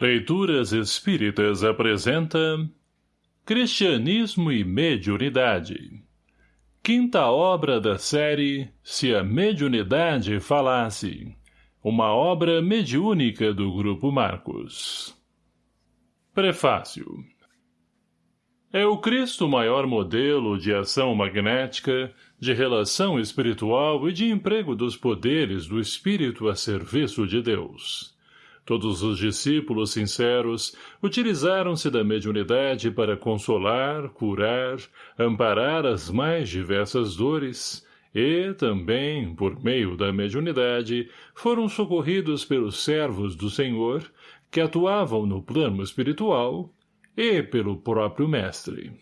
Leituras Espíritas apresenta Cristianismo e Mediunidade. Quinta obra da série Se a Mediunidade Falasse. Uma obra mediúnica do Grupo Marcos. Prefácio. É o Cristo maior modelo de ação magnética, de relação espiritual e de emprego dos poderes do Espírito a serviço de Deus. Todos os discípulos sinceros utilizaram-se da mediunidade para consolar, curar, amparar as mais diversas dores e, também, por meio da mediunidade, foram socorridos pelos servos do Senhor, que atuavam no plano espiritual, e pelo próprio Mestre.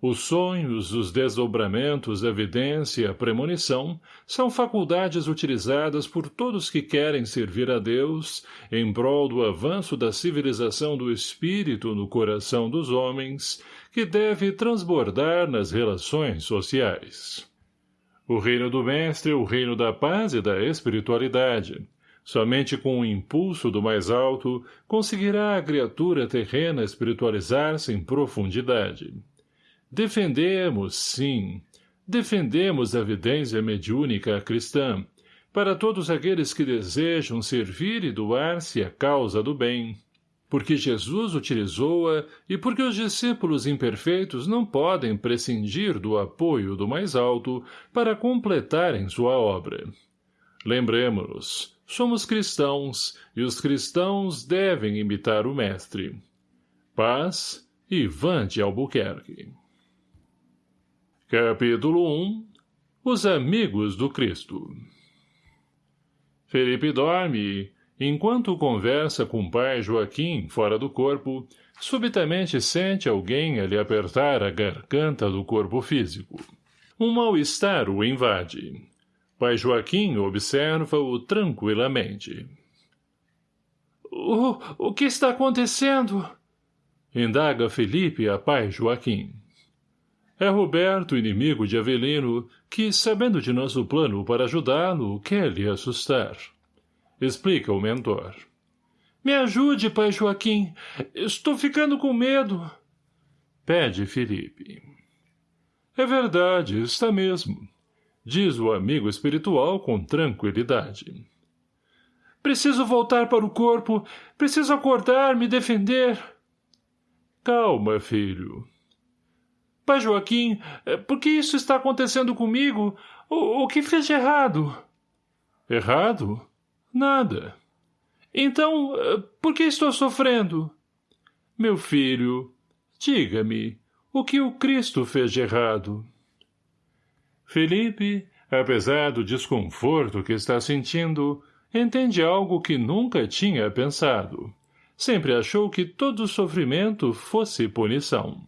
Os sonhos, os desdobramentos, a evidência a premonição são faculdades utilizadas por todos que querem servir a Deus em prol do avanço da civilização do espírito no coração dos homens, que deve transbordar nas relações sociais. O reino do Mestre é o reino da paz e da espiritualidade. Somente com o impulso do mais alto conseguirá a criatura terrena espiritualizar-se em profundidade. Defendemos, sim, defendemos a evidência mediúnica cristã, para todos aqueles que desejam servir e doar-se à causa do bem, porque Jesus utilizou-a e porque os discípulos imperfeitos não podem prescindir do apoio do mais alto para completarem sua obra. Lembremos-nos, somos cristãos, e os cristãos devem imitar o Mestre. Paz, Ivan de Albuquerque Capítulo 1 Os Amigos do Cristo Felipe dorme enquanto conversa com pai Joaquim fora do corpo, subitamente sente alguém a lhe apertar a garganta do corpo físico. Um mal-estar o invade. Pai Joaquim observa-o tranquilamente. O, o que está acontecendo? Indaga Felipe a pai Joaquim. É Roberto, inimigo de Avelino, que, sabendo de nosso plano para ajudá-lo, quer lhe assustar. Explica o mentor. Me ajude, pai Joaquim. Estou ficando com medo. Pede Felipe. É verdade, está mesmo. Diz o amigo espiritual com tranquilidade. Preciso voltar para o corpo. Preciso acordar, me defender. Calma, filho. Pai Joaquim, eh, por que isso está acontecendo comigo? O, o que fez de errado? Errado? Nada. Então, eh, por que estou sofrendo? Meu filho, diga-me, o que o Cristo fez de errado? Felipe, apesar do desconforto que está sentindo, entende algo que nunca tinha pensado. Sempre achou que todo sofrimento fosse punição.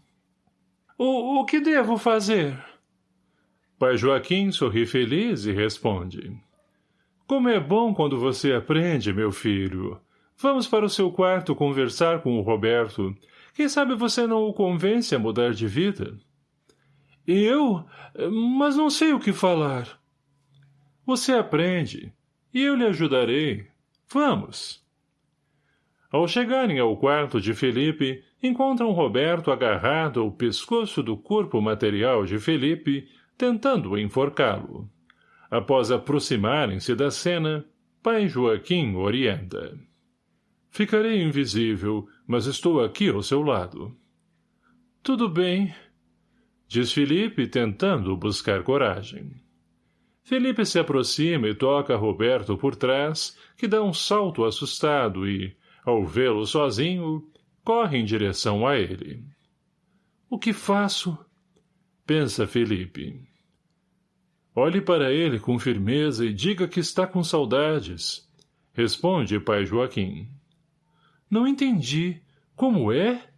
O, o que devo fazer? Pai Joaquim sorri feliz e responde. Como é bom quando você aprende, meu filho. Vamos para o seu quarto conversar com o Roberto. Quem sabe você não o convence a mudar de vida? Eu? Mas não sei o que falar. Você aprende. E eu lhe ajudarei. Vamos. Ao chegarem ao quarto de Felipe, encontram Roberto agarrado ao pescoço do corpo material de Felipe, tentando enforcá-lo. Após aproximarem-se da cena, pai Joaquim orienta. Ficarei invisível, mas estou aqui ao seu lado. Tudo bem, diz Felipe, tentando buscar coragem. Felipe se aproxima e toca Roberto por trás, que dá um salto assustado e, ao vê-lo sozinho, corre em direção a ele. O que faço? Pensa Felipe. Olhe para ele com firmeza e diga que está com saudades. Responde pai Joaquim. Não entendi. Como é?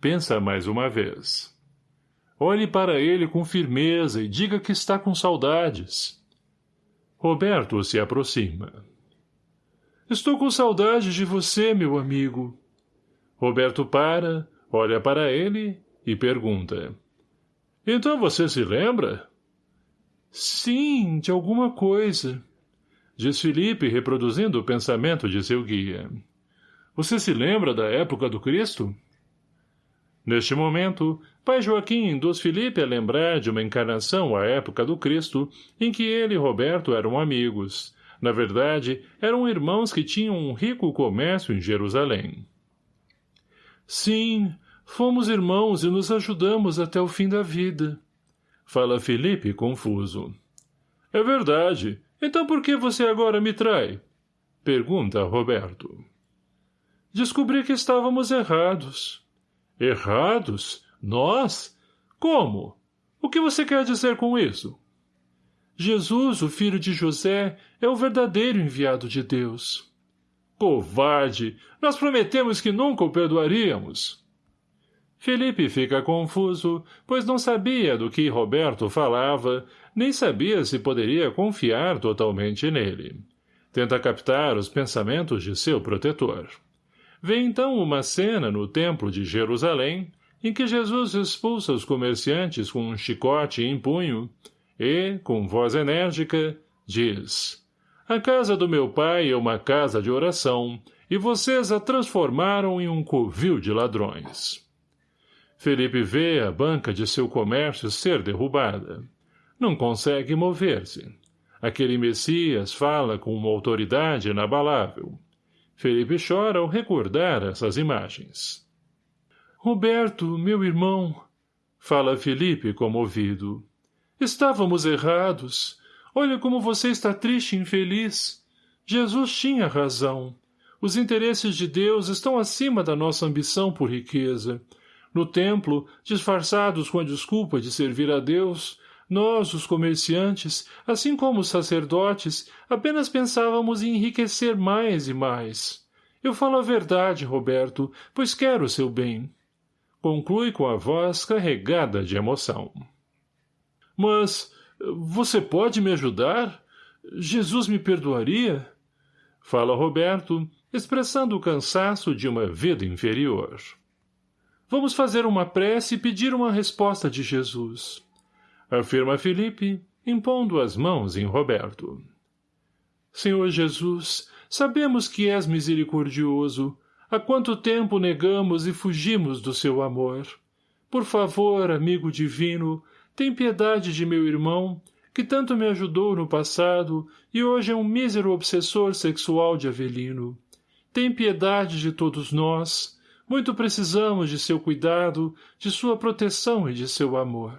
Pensa mais uma vez. Olhe para ele com firmeza e diga que está com saudades. Roberto se aproxima. Estou com saudade de você, meu amigo. Roberto para, olha para ele e pergunta. Então você se lembra? Sim, de alguma coisa. Diz Felipe, reproduzindo o pensamento de seu guia. Você se lembra da época do Cristo? Neste momento, pai Joaquim induz Felipe a lembrar de uma encarnação à época do Cristo, em que ele e Roberto eram amigos. Na verdade, eram irmãos que tinham um rico comércio em Jerusalém. Sim, fomos irmãos e nos ajudamos até o fim da vida. Fala Felipe, confuso. É verdade. Então por que você agora me trai? Pergunta Roberto. Descobri que estávamos errados. Errados? Nós? Como? O que você quer dizer com isso? Jesus, o filho de José, é o verdadeiro enviado de Deus. Covarde! Nós prometemos que nunca o perdoaríamos. Felipe fica confuso, pois não sabia do que Roberto falava, nem sabia se poderia confiar totalmente nele. Tenta captar os pensamentos de seu protetor. Vê então uma cena no templo de Jerusalém, em que Jesus expulsa os comerciantes com um chicote em punho e, com voz enérgica, diz A casa do meu pai é uma casa de oração, e vocês a transformaram em um covil de ladrões. Felipe vê a banca de seu comércio ser derrubada. Não consegue mover-se. Aquele Messias fala com uma autoridade inabalável. Felipe chora ao recordar essas imagens. Roberto, meu irmão, fala Felipe comovido. Estávamos errados. Olha como você está triste e infeliz. Jesus tinha razão. Os interesses de Deus estão acima da nossa ambição por riqueza. No templo, disfarçados com a desculpa de servir a Deus, nós, os comerciantes, assim como os sacerdotes, apenas pensávamos em enriquecer mais e mais. Eu falo a verdade, Roberto, pois quero o seu bem. Conclui com a voz carregada de emoção. Mas você pode me ajudar? Jesus me perdoaria? Fala Roberto, expressando o cansaço de uma vida inferior. Vamos fazer uma prece e pedir uma resposta de Jesus afirma Felipe, impondo as mãos em Roberto. Senhor Jesus, sabemos que és misericordioso. Há quanto tempo negamos e fugimos do seu amor. Por favor, amigo divino, tem piedade de meu irmão, que tanto me ajudou no passado e hoje é um mísero obsessor sexual de Avelino. Tem piedade de todos nós. Muito precisamos de seu cuidado, de sua proteção e de seu amor.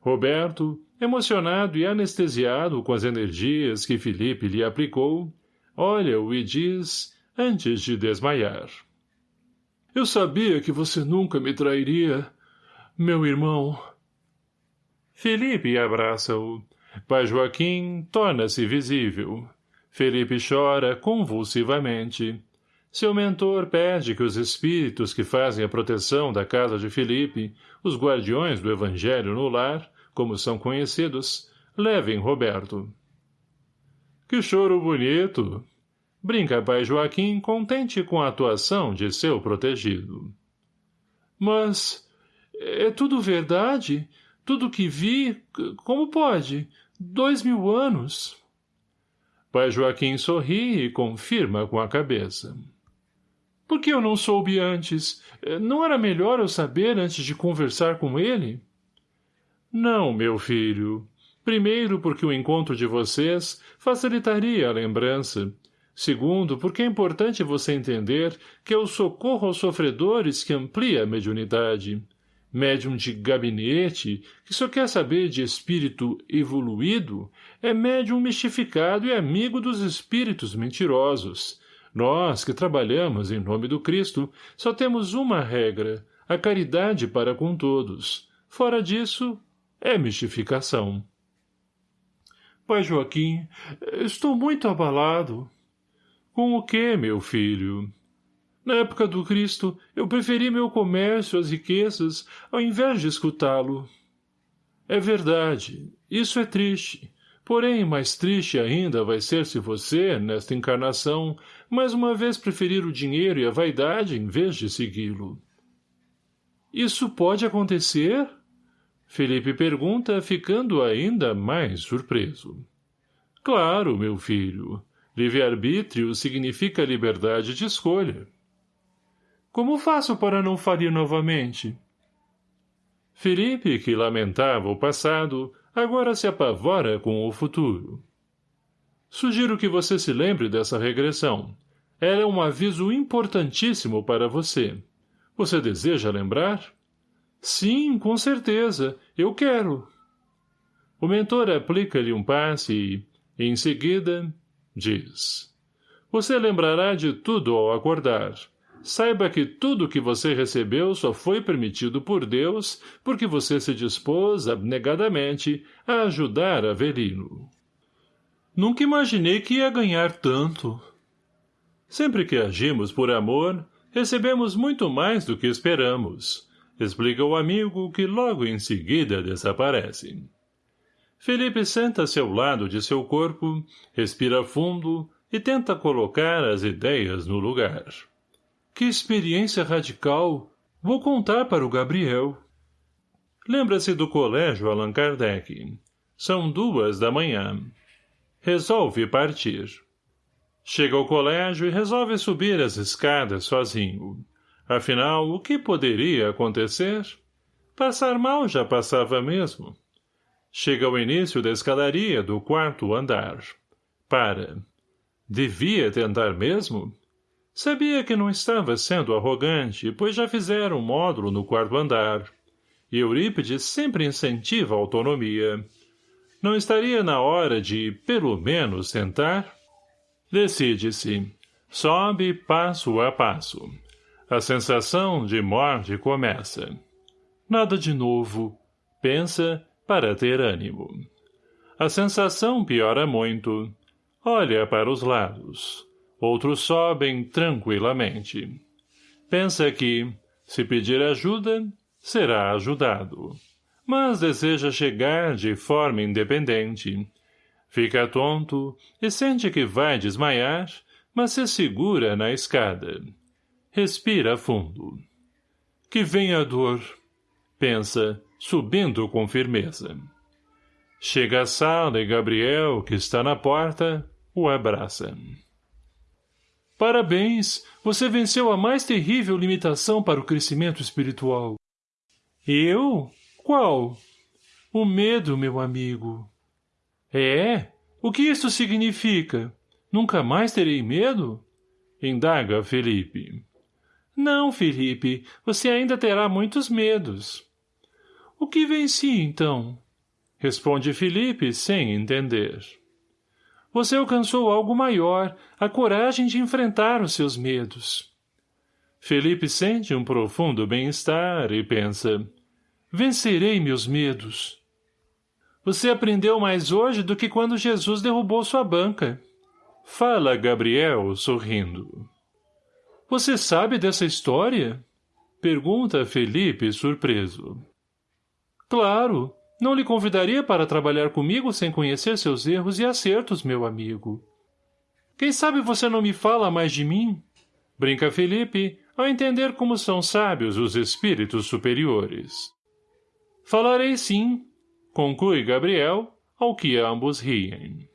Roberto, emocionado e anestesiado com as energias que Felipe lhe aplicou, olha-o e diz, antes de desmaiar. Eu sabia que você nunca me trairia, meu irmão. Felipe abraça-o. Pai Joaquim torna-se visível. Felipe chora convulsivamente. Seu mentor pede que os espíritos que fazem a proteção da casa de Felipe, os guardiões do evangelho no lar, como são conhecidos, levem Roberto. Que choro bonito! Brinca pai Joaquim contente com a atuação de seu protegido. Mas é tudo verdade? Tudo que vi? Como pode? Dois mil anos? Pai Joaquim sorri e confirma com a cabeça. Por que eu não soube antes? Não era melhor eu saber antes de conversar com ele? — não, meu filho. Primeiro, porque o encontro de vocês facilitaria a lembrança. Segundo, porque é importante você entender que é o socorro aos sofredores que amplia a mediunidade. Médium de gabinete, que só quer saber de espírito evoluído, é médium mistificado e amigo dos espíritos mentirosos. Nós, que trabalhamos em nome do Cristo, só temos uma regra, a caridade para com todos. Fora disso, é mistificação. Pai Joaquim, estou muito abalado. Com o que, meu filho? Na época do Cristo, eu preferi meu comércio às riquezas, ao invés de escutá-lo. É verdade, isso é triste. Porém, mais triste ainda vai ser se você, nesta encarnação, mais uma vez preferir o dinheiro e a vaidade em vez de segui-lo. Isso pode acontecer? — Felipe pergunta, ficando ainda mais surpreso. Claro, meu filho. Livre-arbítrio significa liberdade de escolha. Como faço para não falir novamente? Felipe, que lamentava o passado, agora se apavora com o futuro. Sugiro que você se lembre dessa regressão. Ela é um aviso importantíssimo para você. Você deseja lembrar? Sim, com certeza. Eu quero. O mentor aplica-lhe um passe e, em seguida, diz. Você lembrará de tudo ao acordar. Saiba que tudo que você recebeu só foi permitido por Deus porque você se dispôs abnegadamente a ajudar Avelino. Nunca imaginei que ia ganhar tanto. Sempre que agimos por amor, recebemos muito mais do que esperamos, explica o amigo que logo em seguida desaparece. Felipe senta-se ao lado de seu corpo, respira fundo e tenta colocar as ideias no lugar. Que experiência radical! Vou contar para o Gabriel. Lembra-se do colégio Allan Kardec. São duas da manhã. Resolve partir. Chega ao colégio e resolve subir as escadas sozinho. Afinal, o que poderia acontecer? Passar mal já passava mesmo. Chega ao início da escadaria do quarto andar. Para. Devia tentar mesmo? Sabia que não estava sendo arrogante, pois já fizeram um módulo no quarto andar. E Eurípides sempre incentiva a autonomia. Não estaria na hora de, pelo menos, tentar? Decide-se. Sobe passo a passo. A sensação de morte começa. Nada de novo. Pensa para ter ânimo. A sensação piora muito. Olha para os lados. Outros sobem tranquilamente. Pensa que, se pedir ajuda, será ajudado. Mas deseja chegar de forma independente. Fica tonto e sente que vai desmaiar, mas se segura na escada. Respira fundo. Que venha a dor, pensa, subindo com firmeza. Chega à sala e Gabriel, que está na porta, o abraça. Parabéns! Você venceu a mais terrível limitação para o crescimento espiritual. Eu? Qual? O medo, meu amigo. É? O que isso significa? Nunca mais terei medo? Indaga Felipe. Não, Felipe, você ainda terá muitos medos. O que venci, então? Responde Felipe sem entender. Você alcançou algo maior, a coragem de enfrentar os seus medos. Felipe sente um profundo bem-estar e pensa, vencerei meus medos. Você aprendeu mais hoje do que quando Jesus derrubou sua banca. Fala Gabriel, sorrindo. Você sabe dessa história? Pergunta Felipe, surpreso. Claro, não lhe convidaria para trabalhar comigo sem conhecer seus erros e acertos, meu amigo. Quem sabe você não me fala mais de mim? Brinca Felipe, ao entender como são sábios os espíritos superiores. Falarei sim, conclui Gabriel, ao que ambos riem.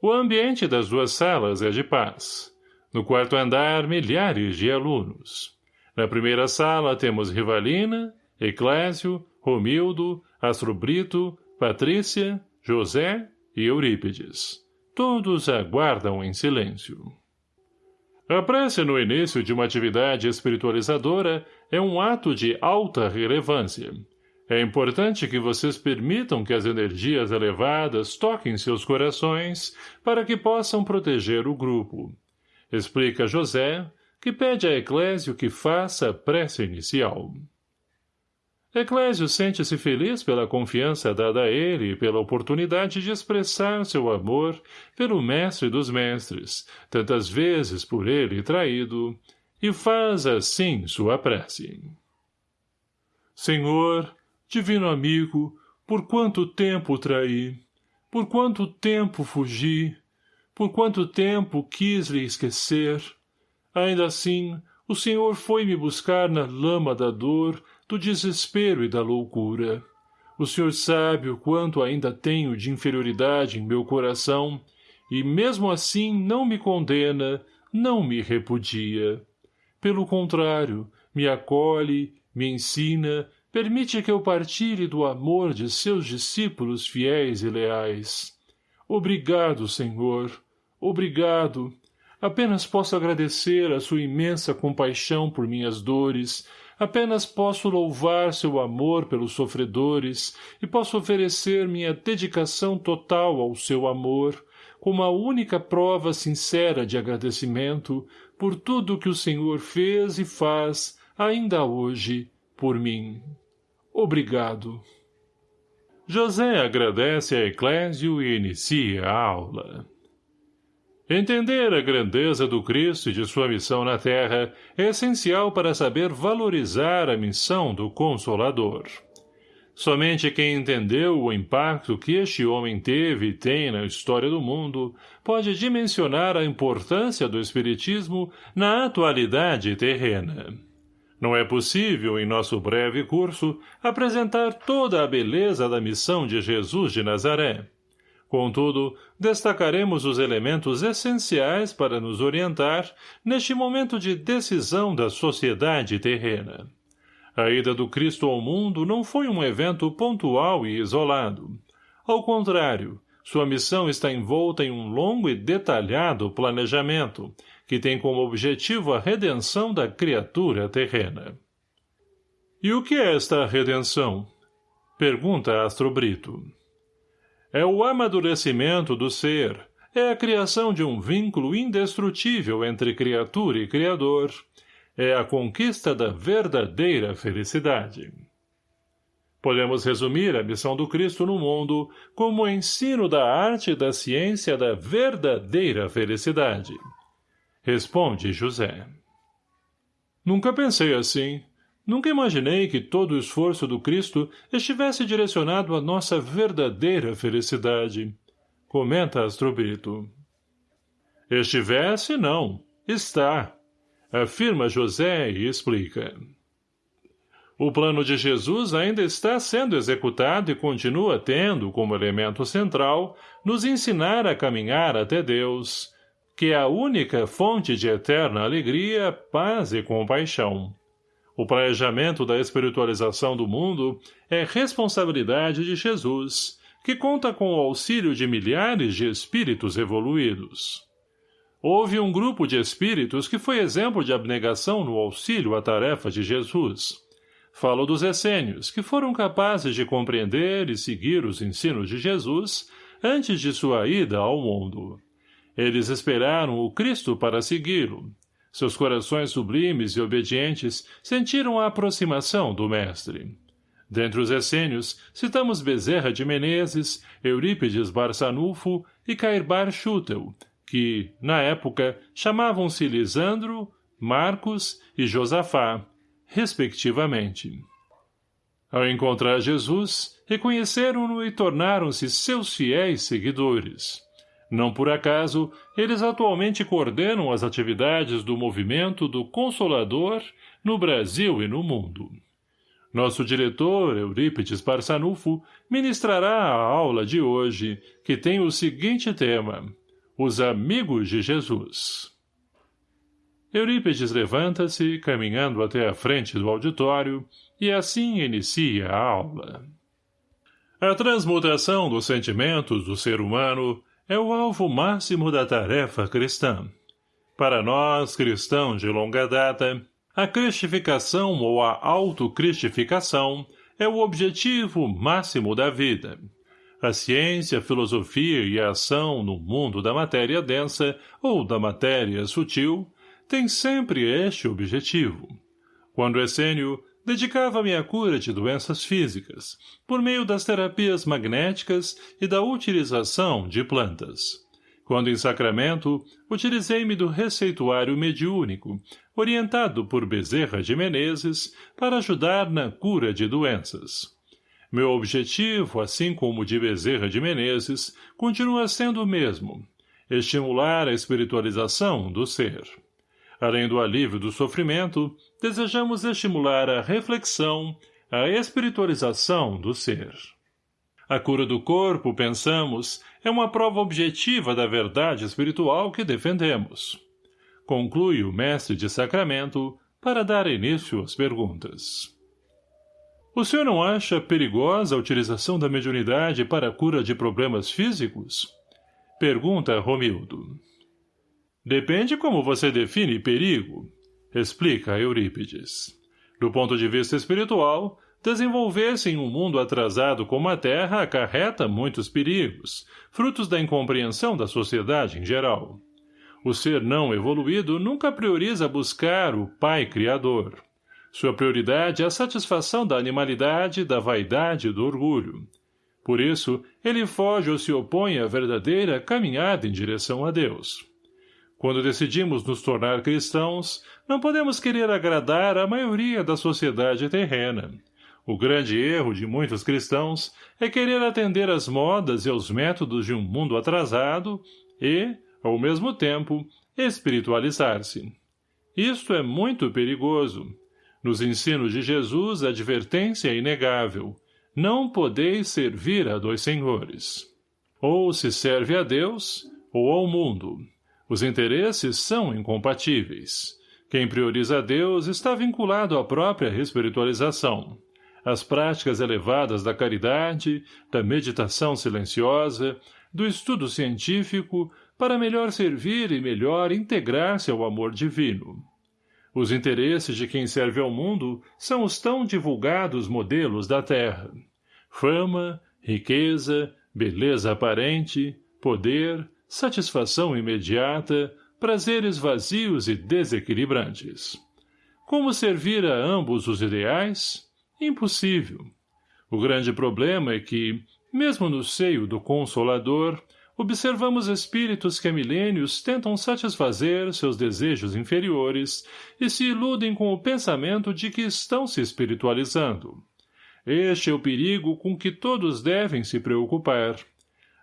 O ambiente das duas salas é de paz. No quarto andar, milhares de alunos. Na primeira sala temos Rivalina, Eclésio, Romildo, Astrobrito, Patrícia, José e Eurípides. Todos aguardam em silêncio. A prece no início de uma atividade espiritualizadora é um ato de alta relevância. É importante que vocês permitam que as energias elevadas toquem seus corações para que possam proteger o grupo. Explica José, que pede a Eclésio que faça a prece inicial. Eclésio sente-se feliz pela confiança dada a ele e pela oportunidade de expressar seu amor pelo mestre dos mestres, tantas vezes por ele traído, e faz assim sua prece. Senhor, divino amigo, por quanto tempo traí, por quanto tempo fugi, por quanto tempo quis lhe esquecer, ainda assim, o Senhor foi me buscar na lama da dor do desespero e da loucura. O senhor sabe o quanto ainda tenho de inferioridade em meu coração, e mesmo assim não me condena, não me repudia. Pelo contrário, me acolhe, me ensina, permite que eu partilhe do amor de seus discípulos fiéis e leais. Obrigado, Senhor. Obrigado. Apenas posso agradecer a sua imensa compaixão por minhas dores, apenas posso louvar seu amor pelos sofredores e posso oferecer minha dedicação total ao seu amor, como a única prova sincera de agradecimento por tudo que o Senhor fez e faz, ainda hoje, por mim. Obrigado. José agradece a Eclésio e inicia a aula. Entender a grandeza do Cristo e de sua missão na Terra é essencial para saber valorizar a missão do Consolador. Somente quem entendeu o impacto que este homem teve e tem na história do mundo pode dimensionar a importância do Espiritismo na atualidade terrena. Não é possível, em nosso breve curso, apresentar toda a beleza da missão de Jesus de Nazaré. Contudo, destacaremos os elementos essenciais para nos orientar neste momento de decisão da sociedade terrena. A ida do Cristo ao mundo não foi um evento pontual e isolado. Ao contrário, sua missão está envolta em um longo e detalhado planejamento, que tem como objetivo a redenção da criatura terrena. E o que é esta redenção? Pergunta Astro Brito. É o amadurecimento do ser, é a criação de um vínculo indestrutível entre criatura e criador, é a conquista da verdadeira felicidade. Podemos resumir a missão do Cristo no mundo como o ensino da arte e da ciência da verdadeira felicidade. Responde José. Nunca pensei assim. Nunca imaginei que todo o esforço do Cristo estivesse direcionado à nossa verdadeira felicidade. Comenta Astrobrito. Estivesse, não. Está afirma José e explica. O plano de Jesus ainda está sendo executado e continua tendo como elemento central nos ensinar a caminhar até Deus, que é a única fonte de eterna alegria, paz e compaixão. O planejamento da espiritualização do mundo é responsabilidade de Jesus, que conta com o auxílio de milhares de espíritos evoluídos. Houve um grupo de espíritos que foi exemplo de abnegação no auxílio à tarefa de Jesus. Falo dos essênios, que foram capazes de compreender e seguir os ensinos de Jesus antes de sua ida ao mundo. Eles esperaram o Cristo para segui-lo. Seus corações sublimes e obedientes sentiram a aproximação do Mestre. Dentre os essênios, citamos Bezerra de Menezes, Eurípides Barçanufo e Cairbar Schutel, que, na época, chamavam-se Lisandro, Marcos e Josafá, respectivamente. Ao encontrar Jesus, reconheceram-no e tornaram-se seus fiéis seguidores. Não por acaso, eles atualmente coordenam as atividades do movimento do Consolador no Brasil e no mundo. Nosso diretor, Eurípides Barçanufo, ministrará a aula de hoje, que tem o seguinte tema — os amigos de Jesus. Eurípides levanta-se, caminhando até a frente do auditório, e assim inicia a aula. A transmutação dos sentimentos do ser humano é o alvo máximo da tarefa cristã. Para nós, cristãos de longa data, a cristificação ou a autocristificação é o objetivo máximo da vida. A ciência, a filosofia e a ação no mundo da matéria densa ou da matéria sutil têm sempre este objetivo. Quando Essênio, dedicava-me à cura de doenças físicas, por meio das terapias magnéticas e da utilização de plantas. Quando em Sacramento, utilizei-me do receituário mediúnico, orientado por Bezerra de Menezes, para ajudar na cura de doenças. Meu objetivo, assim como o de Bezerra de Menezes, continua sendo o mesmo, estimular a espiritualização do ser. Além do alívio do sofrimento, desejamos estimular a reflexão, a espiritualização do ser. A cura do corpo, pensamos, é uma prova objetiva da verdade espiritual que defendemos. Conclui o mestre de sacramento para dar início às perguntas. O senhor não acha perigosa a utilização da mediunidade para a cura de problemas físicos? Pergunta Romildo. Depende como você define perigo, explica Eurípides. Do ponto de vista espiritual, desenvolver-se em um mundo atrasado como a Terra acarreta muitos perigos, frutos da incompreensão da sociedade em geral. O ser não evoluído nunca prioriza buscar o Pai Criador. Sua prioridade é a satisfação da animalidade, da vaidade e do orgulho. Por isso, ele foge ou se opõe à verdadeira caminhada em direção a Deus. Quando decidimos nos tornar cristãos, não podemos querer agradar a maioria da sociedade terrena. O grande erro de muitos cristãos é querer atender às modas e aos métodos de um mundo atrasado e, ao mesmo tempo, espiritualizar-se. Isto é muito perigoso. Nos ensinos de Jesus, a advertência é inegável. Não podeis servir a dois senhores. Ou se serve a Deus, ou ao mundo. Os interesses são incompatíveis. Quem prioriza Deus está vinculado à própria espiritualização. As práticas elevadas da caridade, da meditação silenciosa, do estudo científico, para melhor servir e melhor integrar-se ao amor divino. Os interesses de quem serve ao mundo são os tão divulgados modelos da terra. Fama, riqueza, beleza aparente, poder, satisfação imediata, prazeres vazios e desequilibrantes. Como servir a ambos os ideais? Impossível. O grande problema é que, mesmo no seio do Consolador, observamos espíritos que há milênios tentam satisfazer seus desejos inferiores e se iludem com o pensamento de que estão se espiritualizando. Este é o perigo com que todos devem se preocupar.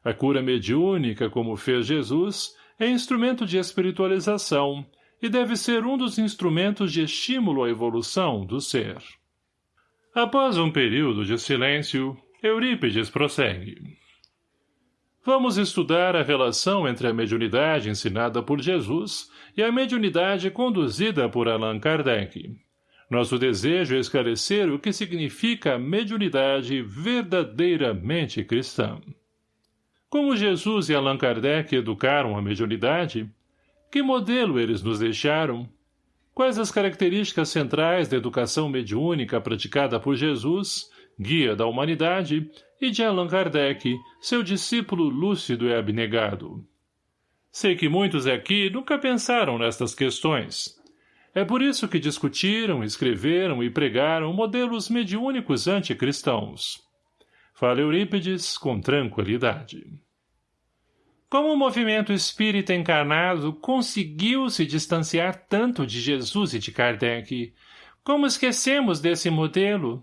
A cura mediúnica, como fez Jesus, é instrumento de espiritualização e deve ser um dos instrumentos de estímulo à evolução do ser. Após um período de silêncio, Eurípides prossegue. Vamos estudar a relação entre a mediunidade ensinada por Jesus e a mediunidade conduzida por Allan Kardec. Nosso desejo é esclarecer o que significa a mediunidade verdadeiramente cristã. Como Jesus e Allan Kardec educaram a mediunidade? Que modelo eles nos deixaram? Quais as características centrais da educação mediúnica praticada por Jesus, guia da humanidade, e de Allan Kardec, seu discípulo lúcido e abnegado? Sei que muitos aqui nunca pensaram nestas questões. É por isso que discutiram, escreveram e pregaram modelos mediúnicos anticristãos. Fala Eurípides com tranquilidade. Como o movimento espírita encarnado conseguiu se distanciar tanto de Jesus e de Kardec? Como esquecemos desse modelo?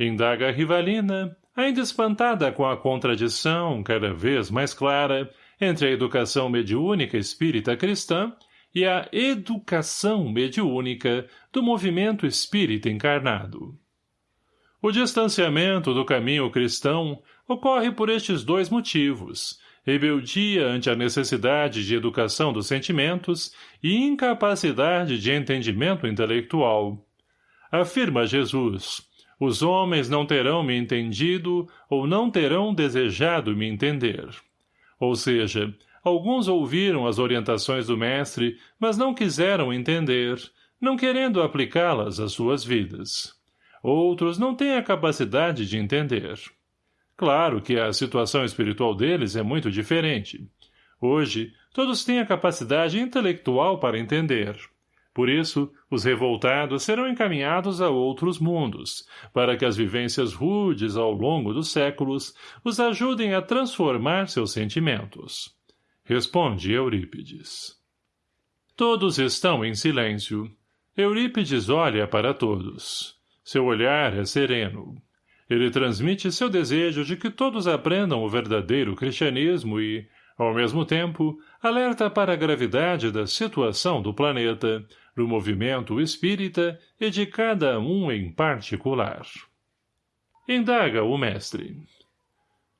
Indaga Rivalina, ainda espantada com a contradição, cada vez mais clara, entre a educação mediúnica espírita cristã e a educação mediúnica do movimento espírita encarnado. O distanciamento do caminho cristão ocorre por estes dois motivos, rebeldia ante a necessidade de educação dos sentimentos e incapacidade de entendimento intelectual. Afirma Jesus, os homens não terão me entendido ou não terão desejado me entender. Ou seja, alguns ouviram as orientações do mestre, mas não quiseram entender, não querendo aplicá-las às suas vidas. Outros não têm a capacidade de entender. Claro que a situação espiritual deles é muito diferente. Hoje, todos têm a capacidade intelectual para entender. Por isso, os revoltados serão encaminhados a outros mundos, para que as vivências rudes ao longo dos séculos os ajudem a transformar seus sentimentos. Responde Eurípides. Todos estão em silêncio. Eurípides olha para todos. Seu olhar é sereno. Ele transmite seu desejo de que todos aprendam o verdadeiro cristianismo e, ao mesmo tempo, alerta para a gravidade da situação do planeta, do movimento espírita e de cada um em particular. Indaga o mestre.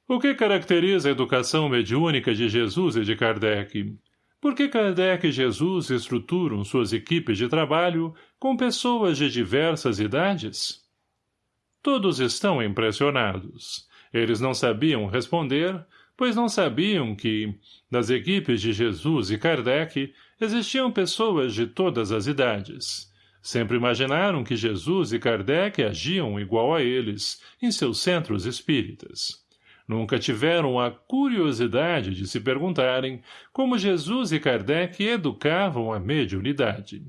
O que caracteriza a educação mediúnica de Jesus e de Kardec? Por que Kardec e Jesus estruturam suas equipes de trabalho com pessoas de diversas idades? Todos estão impressionados. Eles não sabiam responder, pois não sabiam que, nas equipes de Jesus e Kardec, existiam pessoas de todas as idades. Sempre imaginaram que Jesus e Kardec agiam igual a eles, em seus centros espíritas. Nunca tiveram a curiosidade de se perguntarem como Jesus e Kardec educavam a mediunidade.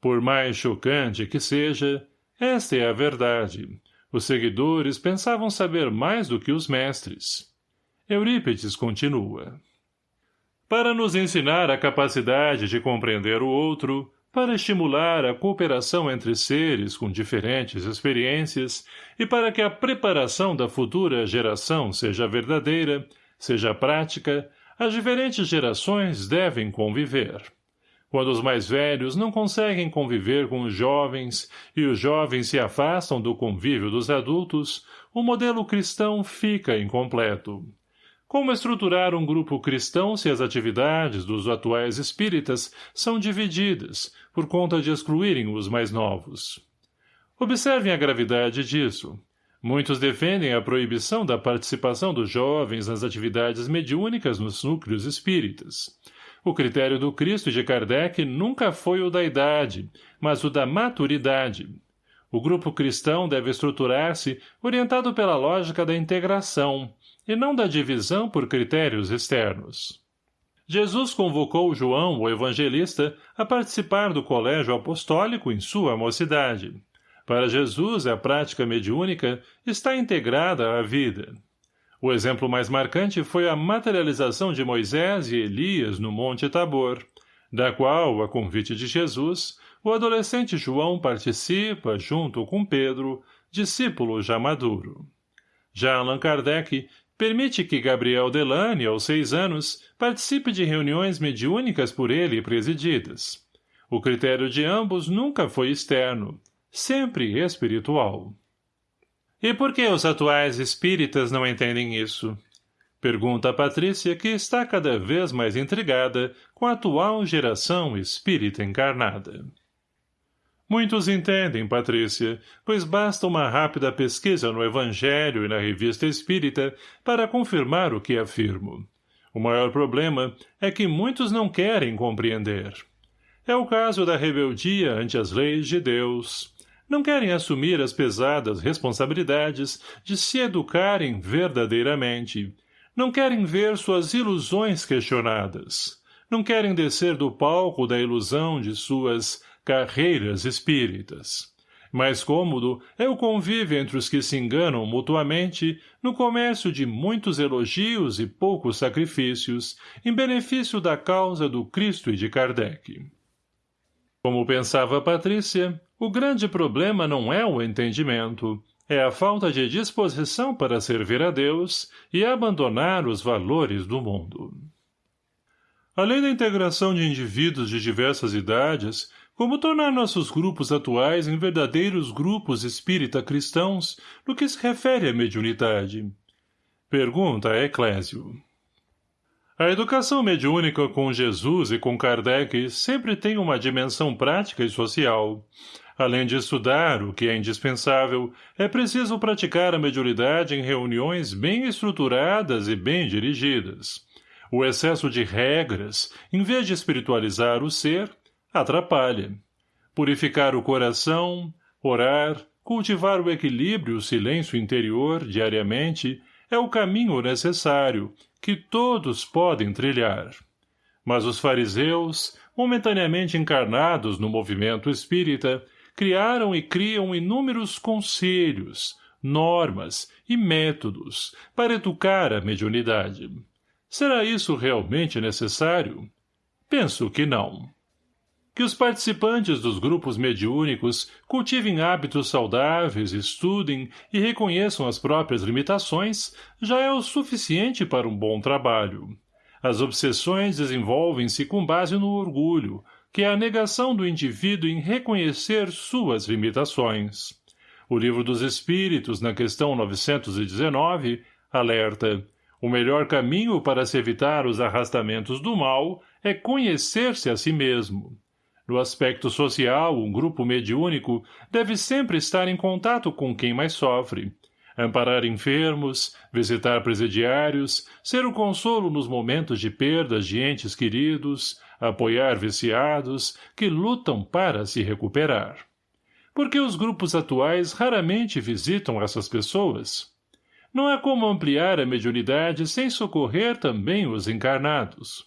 Por mais chocante que seja, esta é a verdade. Os seguidores pensavam saber mais do que os mestres. Eurípides continua. Para nos ensinar a capacidade de compreender o outro, para estimular a cooperação entre seres com diferentes experiências e para que a preparação da futura geração seja verdadeira, seja prática, as diferentes gerações devem conviver. Quando os mais velhos não conseguem conviver com os jovens e os jovens se afastam do convívio dos adultos, o modelo cristão fica incompleto. Como estruturar um grupo cristão se as atividades dos atuais espíritas são divididas, por conta de excluírem os mais novos? Observem a gravidade disso. Muitos defendem a proibição da participação dos jovens nas atividades mediúnicas nos núcleos espíritas. O critério do Cristo de Kardec nunca foi o da idade, mas o da maturidade. O grupo cristão deve estruturar-se orientado pela lógica da integração, e não da divisão por critérios externos. Jesus convocou João, o evangelista, a participar do colégio apostólico em sua mocidade. Para Jesus, a prática mediúnica está integrada à vida. O exemplo mais marcante foi a materialização de Moisés e Elias no Monte Tabor, da qual, a convite de Jesus, o adolescente João participa, junto com Pedro, discípulo já maduro. Já Allan Kardec Permite que Gabriel Delane, aos seis anos, participe de reuniões mediúnicas por ele presididas. O critério de ambos nunca foi externo, sempre espiritual. E por que os atuais espíritas não entendem isso? Pergunta a Patrícia, que está cada vez mais intrigada com a atual geração espírita encarnada. Muitos entendem, Patrícia, pois basta uma rápida pesquisa no Evangelho e na Revista Espírita para confirmar o que afirmo. O maior problema é que muitos não querem compreender. É o caso da rebeldia ante as leis de Deus. Não querem assumir as pesadas responsabilidades de se educarem verdadeiramente. Não querem ver suas ilusões questionadas. Não querem descer do palco da ilusão de suas carreiras espíritas. Mais cômodo é o convívio entre os que se enganam mutuamente no comércio de muitos elogios e poucos sacrifícios em benefício da causa do Cristo e de Kardec. Como pensava Patrícia, o grande problema não é o entendimento, é a falta de disposição para servir a Deus e abandonar os valores do mundo. Além da integração de indivíduos de diversas idades, como tornar nossos grupos atuais em verdadeiros grupos espírita-cristãos no que se refere à mediunidade? Pergunta a Eclésio. A educação mediúnica com Jesus e com Kardec sempre tem uma dimensão prática e social. Além de estudar o que é indispensável, é preciso praticar a mediunidade em reuniões bem estruturadas e bem dirigidas. O excesso de regras, em vez de espiritualizar o ser, atrapalha. Purificar o coração, orar, cultivar o equilíbrio e o silêncio interior diariamente é o caminho necessário que todos podem trilhar. Mas os fariseus, momentaneamente encarnados no movimento espírita, criaram e criam inúmeros conselhos, normas e métodos para educar a mediunidade. Será isso realmente necessário? Penso que não. Que os participantes dos grupos mediúnicos cultivem hábitos saudáveis, estudem e reconheçam as próprias limitações já é o suficiente para um bom trabalho. As obsessões desenvolvem-se com base no orgulho, que é a negação do indivíduo em reconhecer suas limitações. O Livro dos Espíritos, na questão 919, Alerta. O melhor caminho para se evitar os arrastamentos do mal é conhecer-se a si mesmo. No aspecto social, um grupo mediúnico deve sempre estar em contato com quem mais sofre, amparar enfermos, visitar presidiários, ser o consolo nos momentos de perdas de entes queridos, apoiar viciados que lutam para se recuperar. Porque os grupos atuais raramente visitam essas pessoas? Não há como ampliar a mediunidade sem socorrer também os encarnados.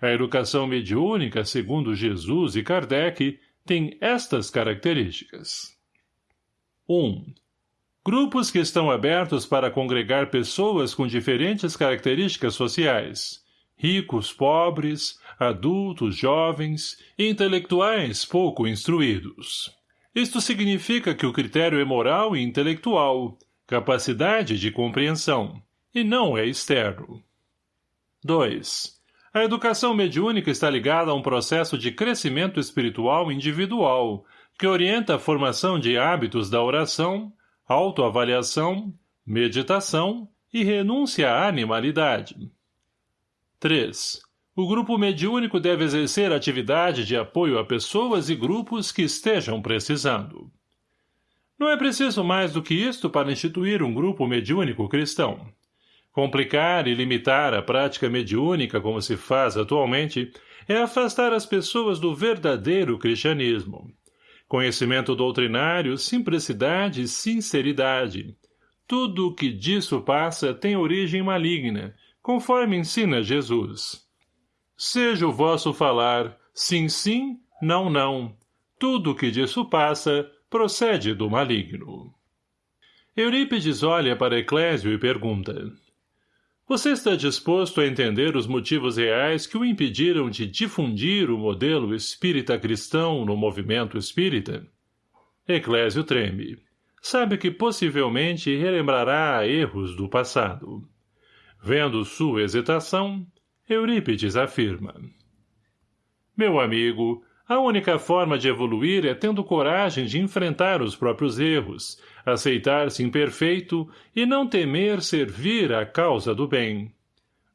A educação mediúnica, segundo Jesus e Kardec, tem estas características. 1. Grupos que estão abertos para congregar pessoas com diferentes características sociais, ricos, pobres, adultos, jovens intelectuais pouco instruídos. Isto significa que o critério é moral e intelectual, capacidade de compreensão, e não é externo. 2. A educação mediúnica está ligada a um processo de crescimento espiritual individual, que orienta a formação de hábitos da oração, autoavaliação, meditação e renúncia à animalidade. 3. O grupo mediúnico deve exercer atividade de apoio a pessoas e grupos que estejam precisando. Não é preciso mais do que isto para instituir um grupo mediúnico cristão. Complicar e limitar a prática mediúnica como se faz atualmente é afastar as pessoas do verdadeiro cristianismo. Conhecimento doutrinário, simplicidade e sinceridade. Tudo o que disso passa tem origem maligna, conforme ensina Jesus. Seja o vosso falar sim, sim, não, não. Tudo o que disso passa procede do maligno. Eurípides olha para Eclésio e pergunta você está disposto a entender os motivos reais que o impediram de difundir o modelo espírita cristão no movimento espírita? Eclésio treme. Sabe que possivelmente relembrará erros do passado. Vendo sua hesitação, Eurípides afirma. Meu amigo, a única forma de evoluir é tendo coragem de enfrentar os próprios erros, aceitar-se imperfeito e não temer servir à causa do bem.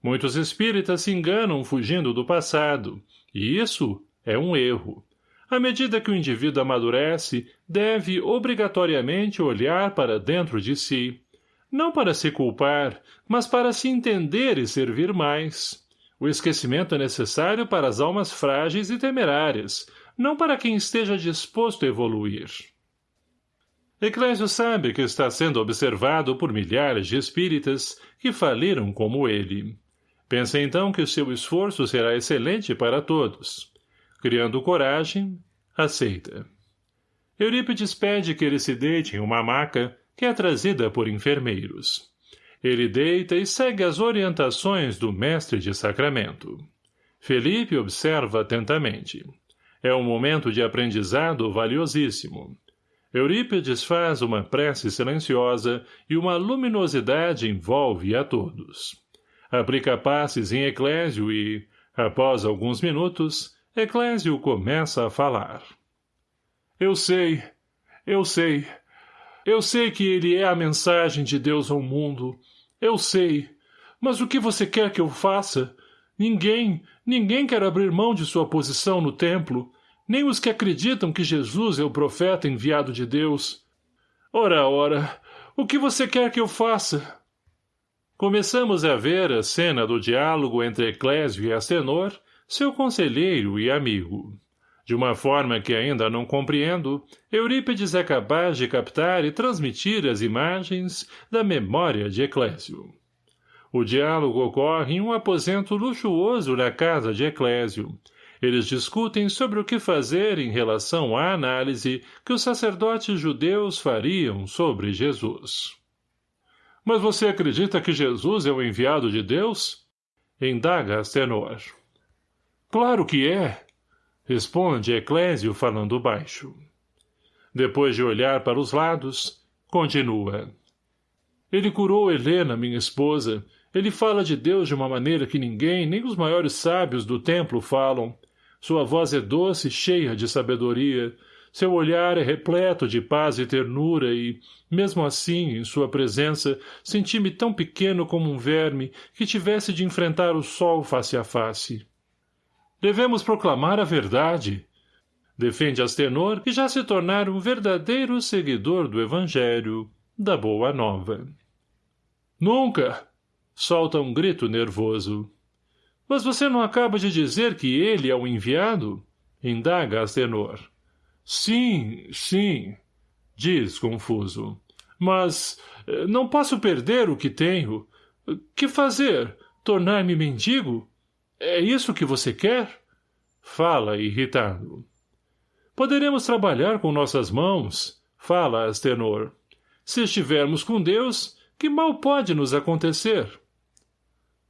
Muitos espíritas se enganam fugindo do passado, e isso é um erro. À medida que o indivíduo amadurece, deve obrigatoriamente olhar para dentro de si, não para se culpar, mas para se entender e servir mais. O esquecimento é necessário para as almas frágeis e temerárias, não para quem esteja disposto a evoluir. Eclésio sabe que está sendo observado por milhares de espíritas que faliram como ele. Pensa então que o seu esforço será excelente para todos. Criando coragem, aceita. Eurípides pede que ele se deite em uma maca que é trazida por enfermeiros. Ele deita e segue as orientações do mestre de sacramento. Felipe observa atentamente. É um momento de aprendizado valiosíssimo. Eurípides faz uma prece silenciosa e uma luminosidade envolve a todos. Aplica passes em Eclésio e, após alguns minutos, Eclésio começa a falar. Eu sei, eu sei, eu sei que ele é a mensagem de Deus ao mundo. Eu sei. Mas o que você quer que eu faça? Ninguém, ninguém quer abrir mão de sua posição no templo nem os que acreditam que Jesus é o profeta enviado de Deus. Ora, ora, o que você quer que eu faça? Começamos a ver a cena do diálogo entre Eclésio e Astenor, seu conselheiro e amigo. De uma forma que ainda não compreendo, Eurípides é capaz de captar e transmitir as imagens da memória de Eclésio. O diálogo ocorre em um aposento luxuoso na casa de Eclésio, eles discutem sobre o que fazer em relação à análise que os sacerdotes judeus fariam sobre Jesus. Mas você acredita que Jesus é o enviado de Deus? Indaga Astenor. Claro que é, responde Eclésio falando baixo. Depois de olhar para os lados, continua. Ele curou Helena, minha esposa. Ele fala de Deus de uma maneira que ninguém, nem os maiores sábios do templo falam. Sua voz é doce, cheia de sabedoria. Seu olhar é repleto de paz e ternura e, mesmo assim, em sua presença, senti-me tão pequeno como um verme que tivesse de enfrentar o sol face a face. Devemos proclamar a verdade. Defende Astenor que já se tornara um verdadeiro seguidor do Evangelho, da Boa Nova. Nunca! Solta um grito nervoso. Mas você não acaba de dizer que ele é o enviado? Indaga Astenor. Sim, sim, diz confuso. Mas eh, não posso perder o que tenho. Que fazer? Tornar-me mendigo? É isso que você quer? Fala, irritado. Poderemos trabalhar com nossas mãos, fala Astenor. Se estivermos com Deus, que mal pode nos acontecer?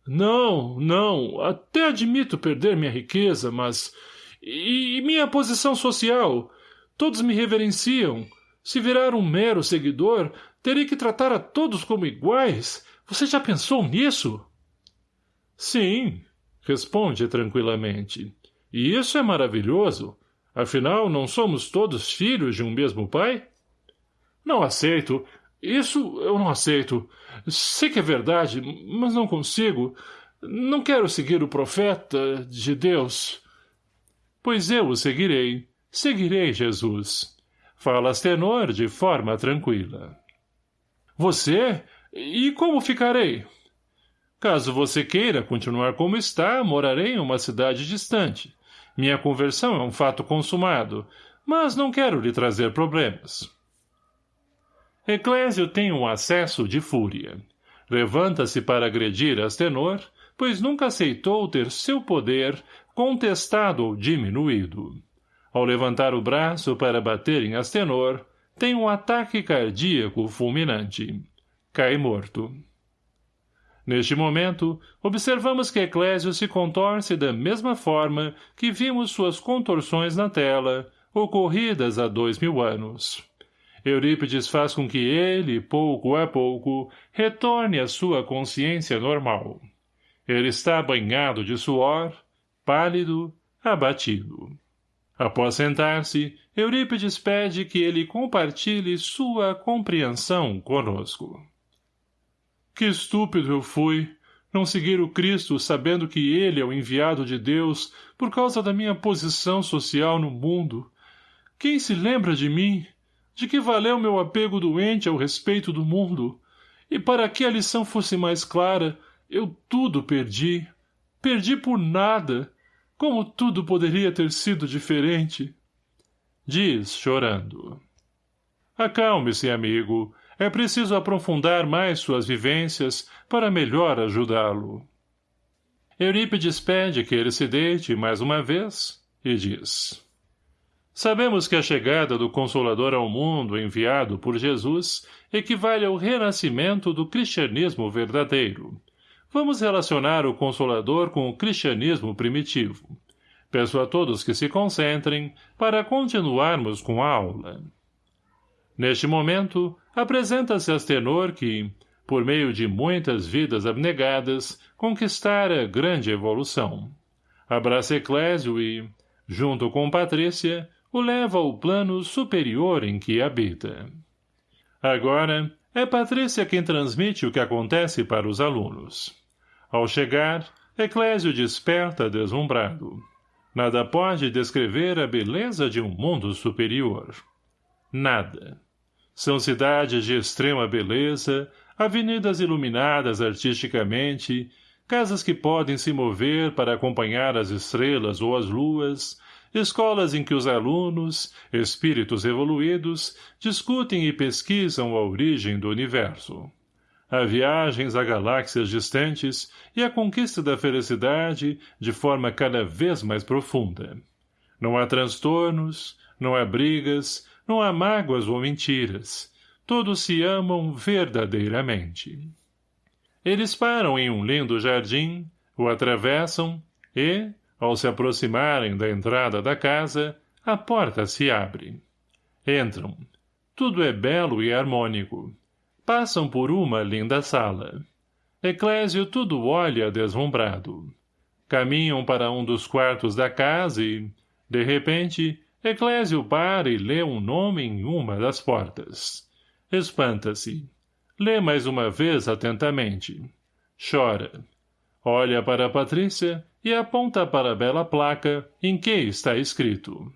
Não, não, até admito perder minha riqueza, mas... E, e minha posição social? Todos me reverenciam. Se virar um mero seguidor, terei que tratar a todos como iguais. Você já pensou nisso? Sim, responde tranquilamente. E isso é maravilhoso. Afinal, não somos todos filhos de um mesmo pai? Não aceito. Isso eu não aceito. Sei que é verdade, mas não consigo. Não quero seguir o profeta de Deus. Pois eu o seguirei. Seguirei Jesus. Fala Astenor de forma tranquila. Você? E como ficarei? Caso você queira continuar como está, morarei em uma cidade distante. Minha conversão é um fato consumado, mas não quero lhe trazer problemas. Eclésio tem um acesso de fúria. Levanta-se para agredir Astenor, pois nunca aceitou ter seu poder contestado ou diminuído. Ao levantar o braço para bater em Astenor, tem um ataque cardíaco fulminante. Cai morto. Neste momento, observamos que Eclésio se contorce da mesma forma que vimos suas contorções na tela, ocorridas há dois mil anos. Eurípides faz com que ele, pouco a pouco, retorne à sua consciência normal. Ele está banhado de suor, pálido, abatido. Após sentar-se, Eurípides pede que ele compartilhe sua compreensão conosco. Que estúpido eu fui, não seguir o Cristo sabendo que ele é o enviado de Deus por causa da minha posição social no mundo. Quem se lembra de mim? De que valeu meu apego doente ao respeito do mundo? E para que a lição fosse mais clara, eu tudo perdi. Perdi por nada. Como tudo poderia ter sido diferente? Diz, chorando. Acalme-se, amigo. É preciso aprofundar mais suas vivências para melhor ajudá-lo. Eurípides pede que ele se deite mais uma vez e diz Sabemos que a chegada do Consolador ao mundo enviado por Jesus equivale ao renascimento do cristianismo verdadeiro. Vamos relacionar o Consolador com o cristianismo primitivo. Peço a todos que se concentrem para continuarmos com a aula. Neste momento, apresenta-se Astenor que, por meio de muitas vidas abnegadas, conquistara grande evolução. Abraça Eclésio e, junto com Patrícia, o leva ao plano superior em que habita. Agora, é Patrícia quem transmite o que acontece para os alunos. Ao chegar, Eclésio desperta deslumbrado. Nada pode descrever a beleza de um mundo superior. Nada. São cidades de extrema beleza, avenidas iluminadas artisticamente, casas que podem se mover para acompanhar as estrelas ou as luas, escolas em que os alunos, espíritos evoluídos, discutem e pesquisam a origem do universo. Há viagens a galáxias distantes e a conquista da felicidade de forma cada vez mais profunda. Não há transtornos, não há brigas, não há mágoas ou mentiras. Todos se amam verdadeiramente. Eles param em um lindo jardim, o atravessam e, ao se aproximarem da entrada da casa, a porta se abre. Entram. Tudo é belo e harmônico. Passam por uma linda sala. Eclésio tudo olha deslumbrado. Caminham para um dos quartos da casa e, de repente, Eclésio para e lê um nome em uma das portas. Espanta-se. Lê mais uma vez atentamente. Chora. Olha para Patrícia e aponta para a bela placa em que está escrito.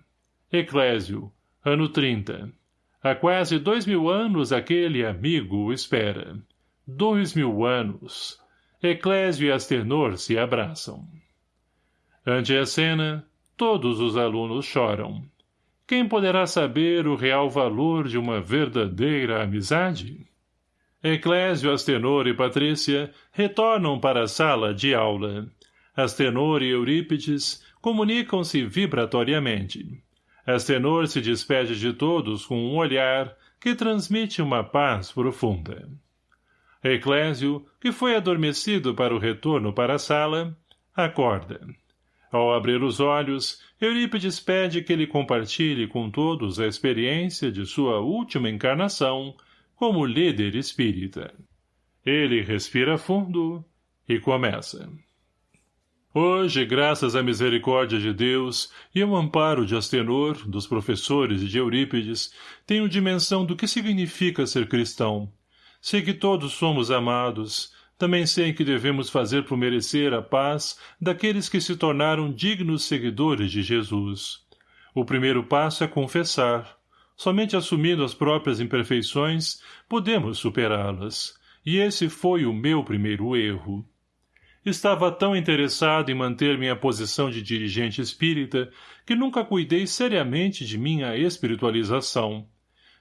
Eclésio, ano 30. Há quase dois mil anos aquele amigo o espera. Dois mil anos. Eclésio e Astenor se abraçam. Ante a cena, todos os alunos choram. Quem poderá saber o real valor de uma verdadeira amizade? Eclésio, Astenor e Patrícia retornam para a sala de aula. Astenor e Eurípides comunicam-se vibratoriamente. Astenor se despede de todos com um olhar que transmite uma paz profunda. Eclésio, que foi adormecido para o retorno para a sala, acorda. Ao abrir os olhos, Eurípides pede que ele compartilhe com todos a experiência de sua última encarnação como líder espírita. Ele respira fundo e começa. Hoje, graças à misericórdia de Deus e ao amparo de Astenor, dos professores e de Eurípides, tenho dimensão do que significa ser cristão. Sei que todos somos amados, também sei que devemos fazer por merecer a paz daqueles que se tornaram dignos seguidores de Jesus. O primeiro passo é confessar. Somente assumindo as próprias imperfeições, podemos superá-las. E esse foi o meu primeiro erro. Estava tão interessado em manter minha posição de dirigente espírita que nunca cuidei seriamente de minha espiritualização.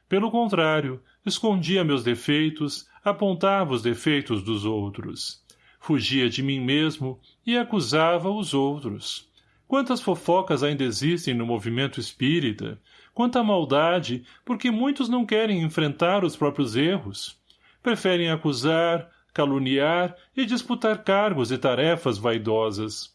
Pelo contrário, escondia meus defeitos, apontava os defeitos dos outros. Fugia de mim mesmo e acusava os outros. Quantas fofocas ainda existem no movimento espírita, quanta maldade, porque muitos não querem enfrentar os próprios erros. Preferem acusar, caluniar e disputar cargos e tarefas vaidosas.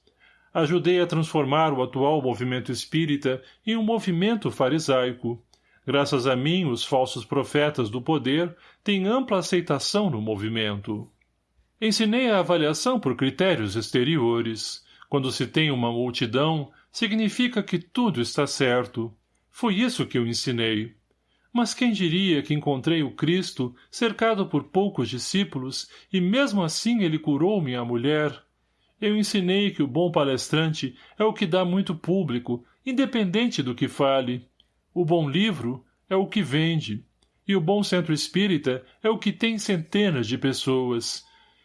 Ajudei a transformar o atual movimento espírita em um movimento farisaico. Graças a mim, os falsos profetas do poder têm ampla aceitação no movimento. Ensinei a avaliação por critérios exteriores. Quando se tem uma multidão, significa que tudo está certo. Foi isso que eu ensinei. Mas quem diria que encontrei o Cristo cercado por poucos discípulos e mesmo assim ele curou minha mulher? Eu ensinei que o bom palestrante é o que dá muito público, independente do que fale. O bom livro é o que vende, e o bom centro espírita é o que tem centenas de pessoas.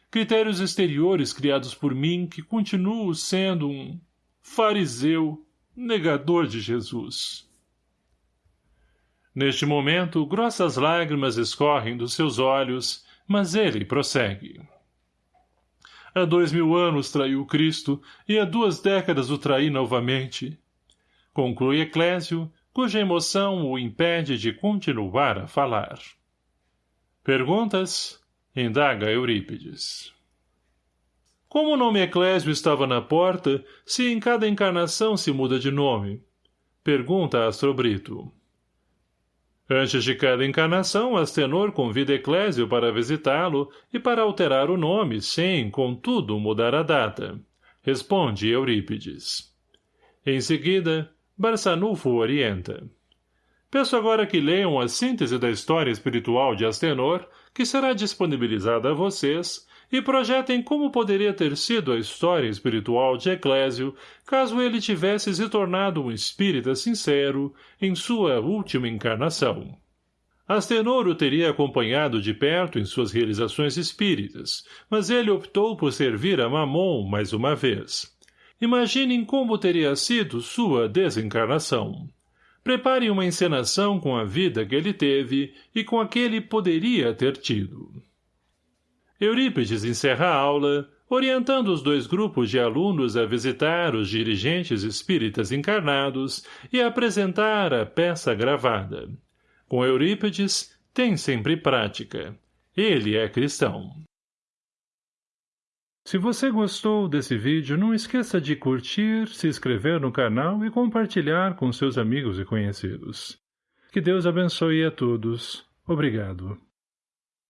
Critérios exteriores criados por mim que continuo sendo um fariseu, negador de Jesus. Neste momento, grossas lágrimas escorrem dos seus olhos, mas ele prossegue. Há dois mil anos traiu Cristo, e há duas décadas o traí novamente. Conclui Eclésio, cuja emoção o impede de continuar a falar. Perguntas? Indaga Eurípides. Como o nome Eclésio estava na porta, se em cada encarnação se muda de nome? Pergunta Astrobrito. Antes de cada encarnação, Astenor convida Eclésio para visitá-lo e para alterar o nome, sem, contudo, mudar a data. Responde Eurípides. Em seguida, Barçanufo orienta. Peço agora que leiam a síntese da história espiritual de Astenor, que será disponibilizada a vocês, e projetem como poderia ter sido a história espiritual de Eclésio caso ele tivesse se tornado um espírita sincero em sua última encarnação. Astenor o teria acompanhado de perto em suas realizações espíritas, mas ele optou por servir a Mamon mais uma vez. Imaginem como teria sido sua desencarnação. Preparem uma encenação com a vida que ele teve e com a que ele poderia ter tido. Eurípides encerra a aula, orientando os dois grupos de alunos a visitar os dirigentes espíritas encarnados e a apresentar a peça gravada. Com Eurípides, tem sempre prática. Ele é cristão. Se você gostou desse vídeo, não esqueça de curtir, se inscrever no canal e compartilhar com seus amigos e conhecidos. Que Deus abençoe a todos. Obrigado.